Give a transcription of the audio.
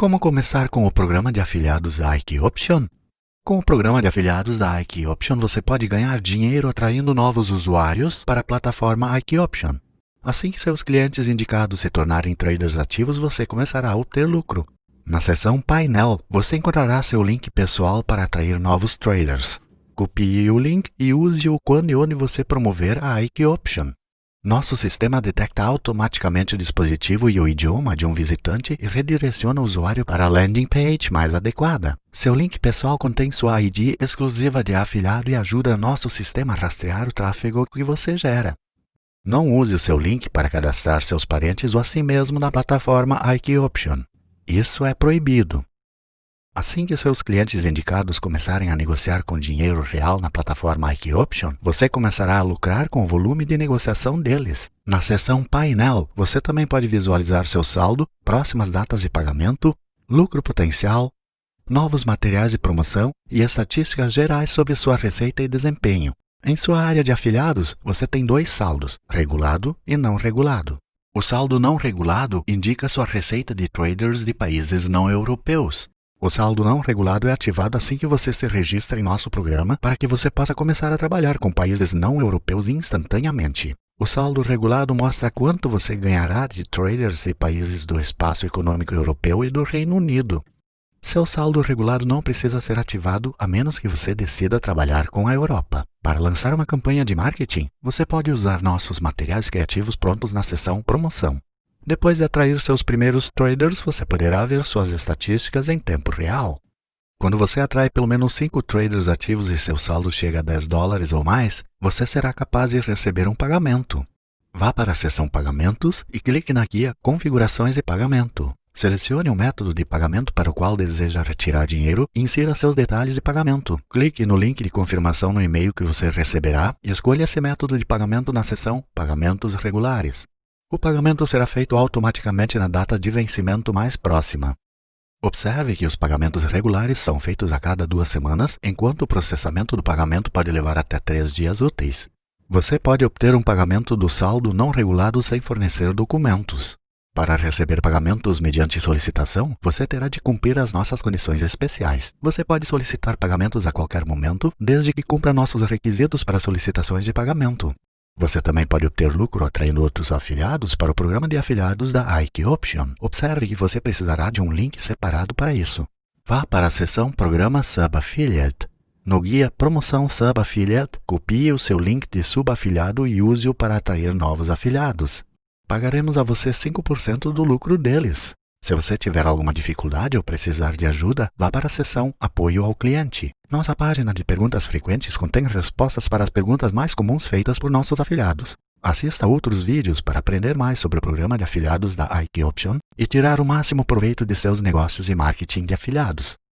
Como começar com o programa de afiliados da IQ Option? Com o programa de afiliados da IQ Option, você pode ganhar dinheiro atraindo novos usuários para a plataforma IQ Option. Assim que seus clientes indicados se tornarem traders ativos, você começará a obter lucro. Na seção Painel, você encontrará seu link pessoal para atrair novos traders. Copie o link e use-o quando e onde você promover a IQ Option. Nosso sistema detecta automaticamente o dispositivo e o idioma de um visitante e redireciona o usuário para a landing page mais adequada. Seu link pessoal contém sua ID exclusiva de afiliado e ajuda nosso sistema a rastrear o tráfego que você gera. Não use o seu link para cadastrar seus parentes ou assim mesmo na plataforma IQ Option. Isso é proibido. Assim que seus clientes indicados começarem a negociar com dinheiro real na plataforma IQ Option, você começará a lucrar com o volume de negociação deles. Na seção Painel, você também pode visualizar seu saldo, próximas datas de pagamento, lucro potencial, novos materiais de promoção e estatísticas gerais sobre sua receita e desempenho. Em sua área de afiliados, você tem dois saldos, regulado e não regulado. O saldo não regulado indica sua receita de traders de países não europeus. O saldo não regulado é ativado assim que você se registra em nosso programa para que você possa começar a trabalhar com países não europeus instantaneamente. O saldo regulado mostra quanto você ganhará de traders de países do espaço econômico europeu e do Reino Unido. Seu saldo regulado não precisa ser ativado a menos que você decida trabalhar com a Europa. Para lançar uma campanha de marketing, você pode usar nossos materiais criativos prontos na seção Promoção. Depois de atrair seus primeiros traders, você poderá ver suas estatísticas em tempo real. Quando você atrai pelo menos 5 traders ativos e seu saldo chega a 10 dólares ou mais, você será capaz de receber um pagamento. Vá para a seção Pagamentos e clique na guia Configurações e Pagamento. Selecione o método de pagamento para o qual deseja retirar dinheiro e insira seus detalhes de pagamento. Clique no link de confirmação no e-mail que você receberá e escolha esse método de pagamento na seção Pagamentos Regulares. O pagamento será feito automaticamente na data de vencimento mais próxima. Observe que os pagamentos regulares são feitos a cada duas semanas, enquanto o processamento do pagamento pode levar até três dias úteis. Você pode obter um pagamento do saldo não regulado sem fornecer documentos. Para receber pagamentos mediante solicitação, você terá de cumprir as nossas condições especiais. Você pode solicitar pagamentos a qualquer momento, desde que cumpra nossos requisitos para solicitações de pagamento. Você também pode obter lucro atraindo outros afiliados para o programa de afiliados da Ike Option. Observe que você precisará de um link separado para isso. Vá para a seção Programa Sub Affiliate. No guia Promoção Sub Affiliate, copie o seu link de subafiliado e use-o para atrair novos afiliados. Pagaremos a você 5% do lucro deles. Se você tiver alguma dificuldade ou precisar de ajuda, vá para a seção Apoio ao Cliente. Nossa página de perguntas frequentes contém respostas para as perguntas mais comuns feitas por nossos afiliados. Assista outros vídeos para aprender mais sobre o programa de afiliados da IK Option e tirar o máximo proveito de seus negócios e marketing de afiliados.